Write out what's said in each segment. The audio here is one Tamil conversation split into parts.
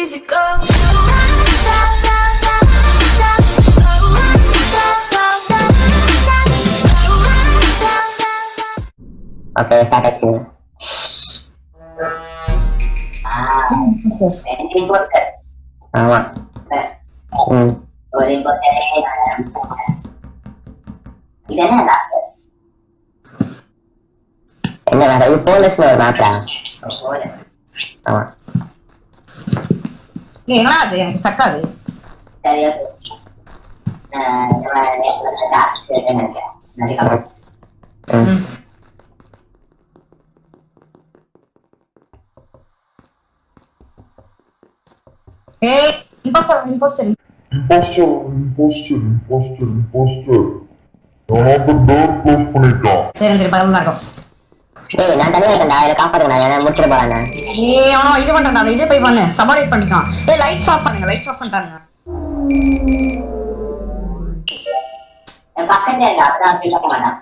easy go. Okay, start at sini. Susah. What? Hmm. Tidak ada. Ini ada itu les normal Sama. ஒரு மேப்டா ஆமா ஏய், என்னடா அது எனக்கு ஸ்டக் ஆகுது சரியா போச்சு ஆஹ் நம்ம நேற்று டாஸ்க் நினைக்கிறேன் நிறைய ம் ஏய் imposter imposter Imposter, imposter, imposter, imposter. ஏய் நான் தனியா இருக்கேன்டா. இதை காப்பாத்துக்கடா ஏன்னா முடிச்சிட்டு போறானே ஏய் அவனோ இது பண்றான்டா இதே போய் பண்ணு. சபாரேட் பண்ணிட்டான் ஏய் லைட்ஸ் ஆஃப் பண்ணுங்க லைட்ஸ் ஆஃப் பண்ணிட்டானுங்க. என் பக்கத்துல இருக்க அப்பதான் ஃபீல் பண்ண மாட்டான்.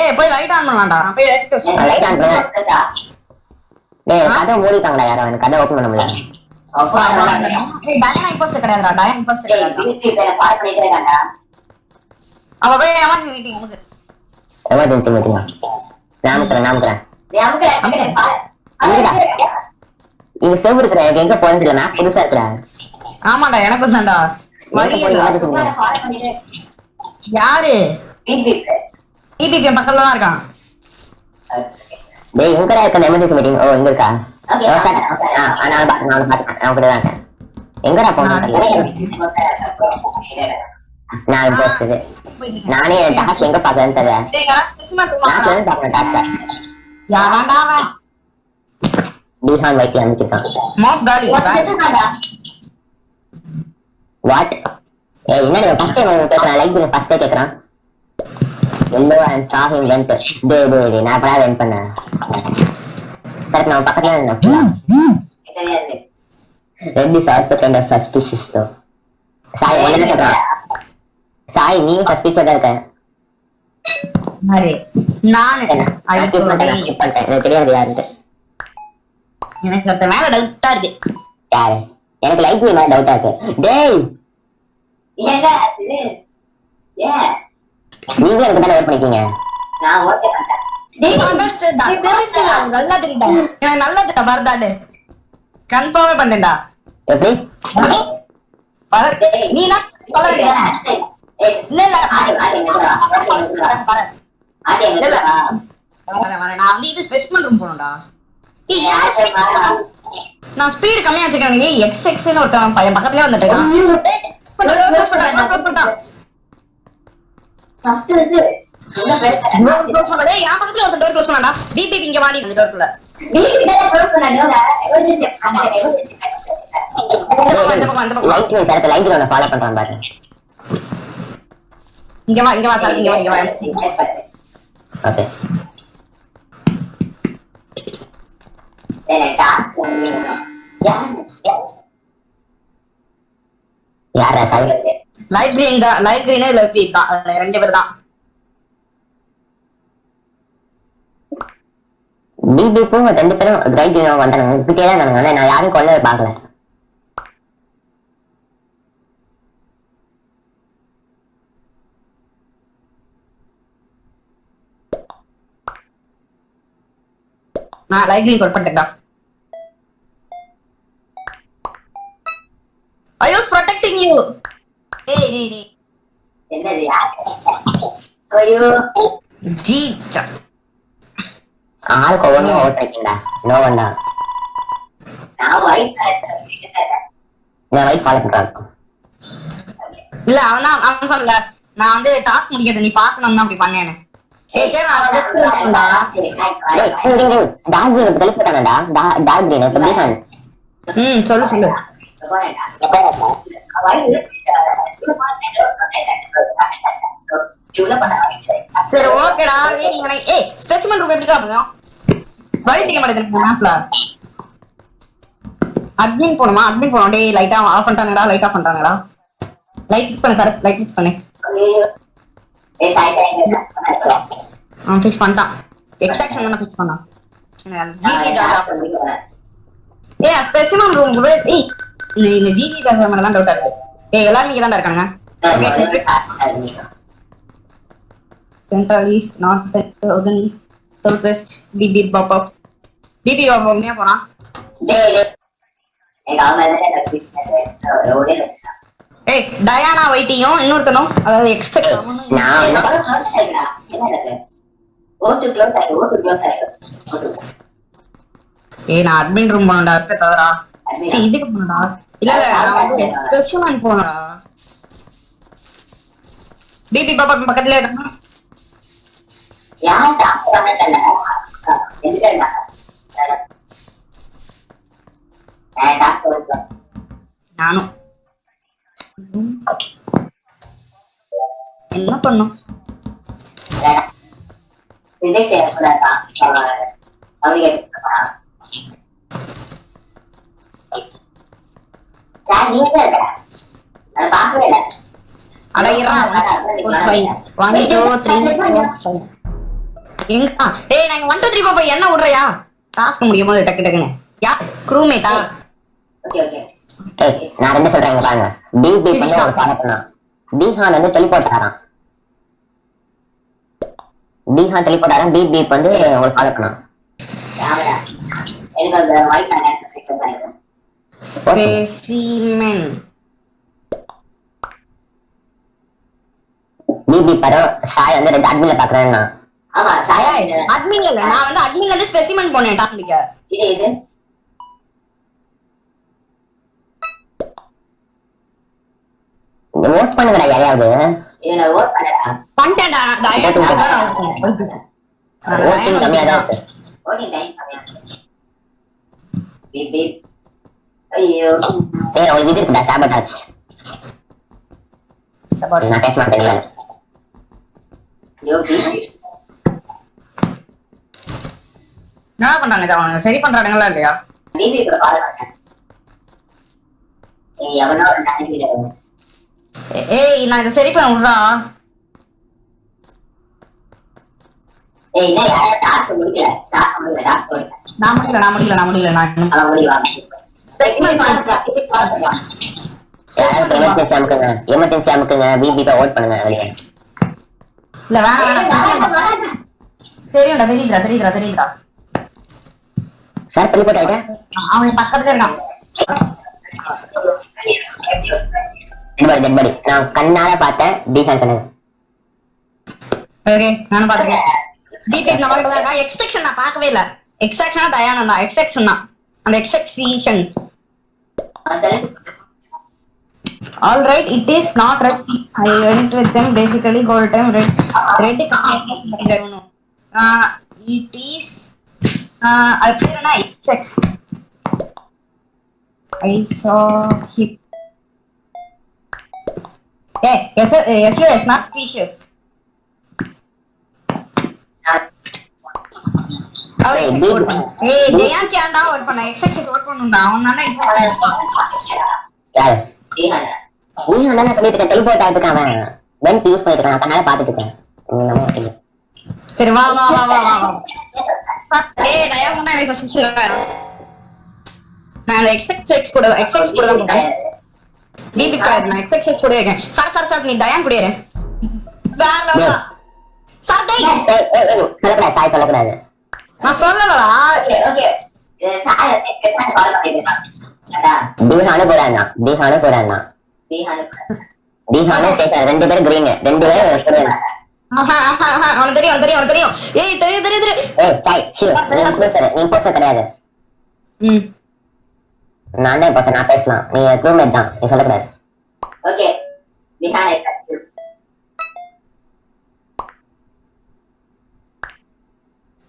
ஏய் போய் லைட் ஆன் பண்ணலாம்டா. நான் போய் லைட் வச்சு நான் light on பண்ணேன். டேய் கதை மூடிட்டாங்கடா யாரோ எனக்கு கதை ஓப்பன் பண்ண முடியல. ஏய் டயனா இம்போஸ்டர் கிடையாதுடா. டயனா இம்போஸ்டர் கிடையாதுடா அவ போய் எமர்ஜென்சி மீட்டிங் எமர்ஜென்சி மீட்டிங்கா நாமக்கிறேன் நாமக்கிறேன் இங்க செவ் இருக்கிற எங்க மேப் புதுசா இருக்கிற ஆமாடா எனக்கு தான்டா. வழி போய் இல்ல. emergency meeting? யாரு? பக்கத்துல தான் இருக்கான். டேய் எங்கடா இருக்க எமர்ஜென்சி மீட்டிங் ஓ இங்க இருக்கா? Okay. ஓ, சரி. ஆ, ஆ, நான் பாத்து- நான் பாத்துக்கிறேன். நான் கூட தான் இருக்கேன். எங்கடா தெரியல. நான். நானே டாஸ்க் எங்க பாக்குறேன்னு தெரியல. டேய் யாரா ஸ்பெசிமெண்ட் மேப்ல இருந்து பாக்குறேன் டாஸ்க யாராண்டா அவன் பீஹான் வைக்கி அனுப்பிட்டான் மோப் காலி வாட் ஏய் என்னடி ஃபர்ஸ்ட் டைம் கேக்குறான் லைக் பண்ணி ஃபர்ஸ்ட் கேக்குறான் yellow and saw him vent டே டே டே நான் அப்படா வென்ட் பண்ணேன் சரி நான் பக்கத்துல இருந்தேன் red is also kind of suspicious though Sai ஒண்ணு சொல்றேன் சாய் நீ சஸ்பிஷியஸா தான் இருக்க அரே நானு நான் தெரியாது யாருன்ட்டு எனக்கு ஒருத்த மேல டவுட்டா இருக்கு யாரு எனக்கு லைக் பண்ணி மேல டவுட்டா இருக்கு டேய் நீங்க எனக்கு தானே ஓட் பண்ணிக்கீங்க நான் ஓகே பண்ணிட்டேன் டேய் தெரிஞ்சுடா நல்லா தெரியுடா எனக்கு நல்லா தெரியுடா பரதாடு கன்ஃபார்மே பண்ணேன்டா எப்படி பரத் நீ தான் சொல்ல வேண்டியதானே இல்ல இல்ல பரத் இல்ல. வரேன் வரேன் நான் வந்து இது ஸ்பெசிமன் ரூம் போகணும்டா? நான் ஸ்பீடு கம்மியா வச்சிருக்கேன். ஏய் எக்ஸ் எக்ஸ்னு ஒருத்தன் பையன் பக்கத்துலயே வந்துட்டு இங்க இந்த பக்கம். லைக் சார் இங்க வா இங்க வா. சார் இங்க வா இங்க வா ஓகே யாரா சாய் லைட் கிரீன் தான் லைட் கிரீனே லெஃப்ட் தான் அதுல ரெண்டு பேர் தான் பிபிக்கும் ரெண்டு பேரும் ரைட் வந்தாங்க கிட்டே தான் நான் யாரும் கொல்ல பார்க்கல நான் லைட் கிரீன் கட் பண்ணிட்டேன்டா. ஐ வாஸ் ப்ரொடெக்டிங் யூ ஏய் டேய் டேய் என்னது யாரு? ஐயோ ஜி சா ஆளுக்கு ஒவ்வொன்றும் ஓட் வைக்கண்டா நோ ஒன்னா நான் ஒயிட் நான் ரைட் ஃபாலோ பண்றான் இல்ல அவன் தான் அவன் சொல்லல நான் வந்து டாஸ்க் முடிக்கிறது நீ பார்க்கணும் தான் அப்படி பண்ணேன்னு சொல்லு சொல்லு சரி ஓகேடா. ஏய் எனக்கு- ஏய் ஸ்பெசிமன் ரூம் எப்படி காட்டுறோம் வழி தெரிய மாட்டேங்குது. மேப்ல அட்மின் போணுமா அட்மின் போனோம் டேய் லைட்டா ஆஃப் பண்ணிட்டாங்கடா லைட் ஆஃப் பண்ணிட்டாங்கடா லைட் ஃபிக்ஸ் பண்ணு சார் லைட் ஃபிக்ஸ் பண்ணு. அவன் ஃபிக்ஸ் பண்ணிட்டான். எக்ஸ்ட்ராக்ஷன் தானே ஃபிக்ஸ் பண்ணான். ஜிஜி. ஜாஜா ஏய் ஸ்பெசிமன் ரூம் ஏய் இந்த இந்த ஜிசி சார் மேல தான் டவுட்டா இருக்கு. ஏய் எல்லாரும் இங்க தான் இருக்கானுங்க okay central east north west east south west BP பாப்பா பிபி பாப்பா உடனே போறான். ஏய் டயானா வைட்டியும் இன்னொருத்தனும் அதாவது எக்ஸ்பெக்ட் ஓட்டு க்ளோஸ் ஆயிடு ஓட்டு க்ளோஸ் ஓட்டு ஏய் நான் அட்மின் ரூம் போனடா தவறா? Admin சரி இதுக்கு போனடா இல்ல இல்ல நான் வந்து போனடா பாப்பா பக்கத்துல இருக்கான் யார் டாக்டர் எதுக்கு நானும். என்ன பண்ணும் ரிஜெக்ட் செய்யக்கூடாதா? அவனுக்கு சார் நீங்க தான் இருக்கா? நான் பார்க்கவே இல்லை. என்ன விடுறியா? டாஸ்க் முடியும் போது டக்கு டக்குன்னு. யா க்ரூமேட்டா ஓகே ஓகே. ஏய் நான் ரெண்டு சொல்றேன் பாருங்க. டிபி வந்து ஒரு ஃபாலோ பண்ணான். டிஹான் வந்து டெலிபோர்ட் ஆறான் டிஹான் டெலிபோர்ட் ஆறான் பிபி வந்து ஒரு ஃபாலோ பண்ணான் மைக் நான் ஃபிக்ஸ் பண்ணிடுறேன் ஸ்பெசிமென் பிபி சாய் வந்து ரெண்டு அட்மின்ல பாக்குறேன்னா ஆமா சாயா அட்மின்ல இல்ல நான் வந்து அட்மின்ல இருந்து ஸ்பெசிமென் போனேன் டாபிக்க இது இது. ஓட் பண்ணுங்கடா யாரையாவது. இதுல ஓட் பண்ணடா. பண்ணிட்டேன்டா டயட் நான் ஓட்டிங் கம்மியா தான் டயட் இருக்கு. ஓட்டிங் டைம் கம்மியா பீப் பீப் ஐயோ. ஏய் உங்களுக்கு இது இருக்குடா சாபட்டாச் சபாரி நான் பேச மாட்டேன் இல்ல. ஐயோ பீப் என்ன பண்றாங்க இதை அவனுங்க சரி பண்றானுங்களா இல்லையா? பிபி கூட கால் பண்ணேன். ஏய் எவனோ ஒரு ஏ- ஏய் நான் இதை சரி பண்ண விட்றா. முடியல முடியல நான் முடியல நான் முடியல நான் முடியல நான் எமர்ஜென்சி அமுக்குங்க பிபி ஓட் பண்ணுங்க வெளியே. இல்ல வேணாம் வேணாம். தெரியும்டா தெரியுதுடா தெரியுதுடா தெரியுதுடா. சார் டெலிபோர்ட் ஆயிட்டேன் அவன் பக்கத்துல இருக்கான் டெட் பாடி டெட் பாடி நான் கண்ணால பார்த்தேன் கண்ணு ஓகே நானும் பாத்துக்கேன் டீடைல் நம்ம கிட்ட தான் இருக்கா எக்ஸ்ட்ரக்ஷன் நான் பார்க்கவே இல்ல எக்ஸ்ட்ரக்ஷனா தயானம் தான் எக்ஸ்ட்ரக்ஷன் தான் அந்த எக்ஸ்ட்ரக்ஷன் அவன் சொல்லு All right, it is not red. I went with them basically whole time red. Red no. Uh, it is. Uh, I played an X6. I saw him. Hey, yes, sir, yes, yes, not species. அவன் Hey, X6 dude. vote பண்ணு. ஏய், ஜெயான் கேண்டா vote பண்ண. X6 vote பண்ணுண்டா. அவன் தானே இப்போ யாரு டீஹான டிஹான் தான் சொல்லிட்டு இருக்கேன் டெலிபோர்ட் ஆயிட்டு அவன் வெண்ட் யூஸ் பண்ணிட்டு இருக்கான். பாத்துட்டு மாட்டீங்க சரி வா வா வா வா வா ஏய் நான் அந்த எக்ஸ்எக்ஸ் எக்ஸ் கூட எக்ஸ்எக்ஸ் கூட தான் பிபி கூட நான் எக்ஸ்எக்ஸ் கூட இருக்கேன். சார் சார் சார் நீ டயான் கூட இரு. வேற லெவலா சார் டேய். சாய் சொல்லக்கூடாது. நான் சொல்லலடா ஓகே ஓகே கால் அதான். போறான் போறான் ரெண்டு பேரும் கிரீன் ரெண்டு பேரும் போறான் ஆஹா, ஆஹா, ஆஹா, அவனுக்கு தெரியும் தெரியும் ஏய் தெரியும் தெரியும் தெரியும். ஏய் சாய் நீ போஸ்டர் கிடையாது. ம். நான் தான் போஸ்டர் நான் பேசலாம். நீ ரூம்மேட் தான். நீ சொல்லக்கூடாது. ஓகே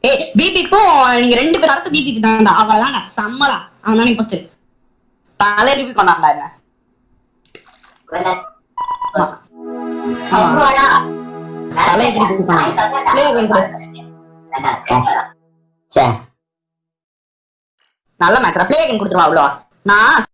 ஏய் பிபிக்கும் நீங்க ரெண்டு பேரும் அடுத்த பிபி தான்டா அவ்வளவுதான்டா செம்மடா. அவன் தானே ஃபர்ஸ்ட் தலை ரிப்பி கொண்டாடா என்ன? தலையை திருப்பி நல்ல மேட்ச் பிளே கொடுத்துருவா அவ்வளோ நான்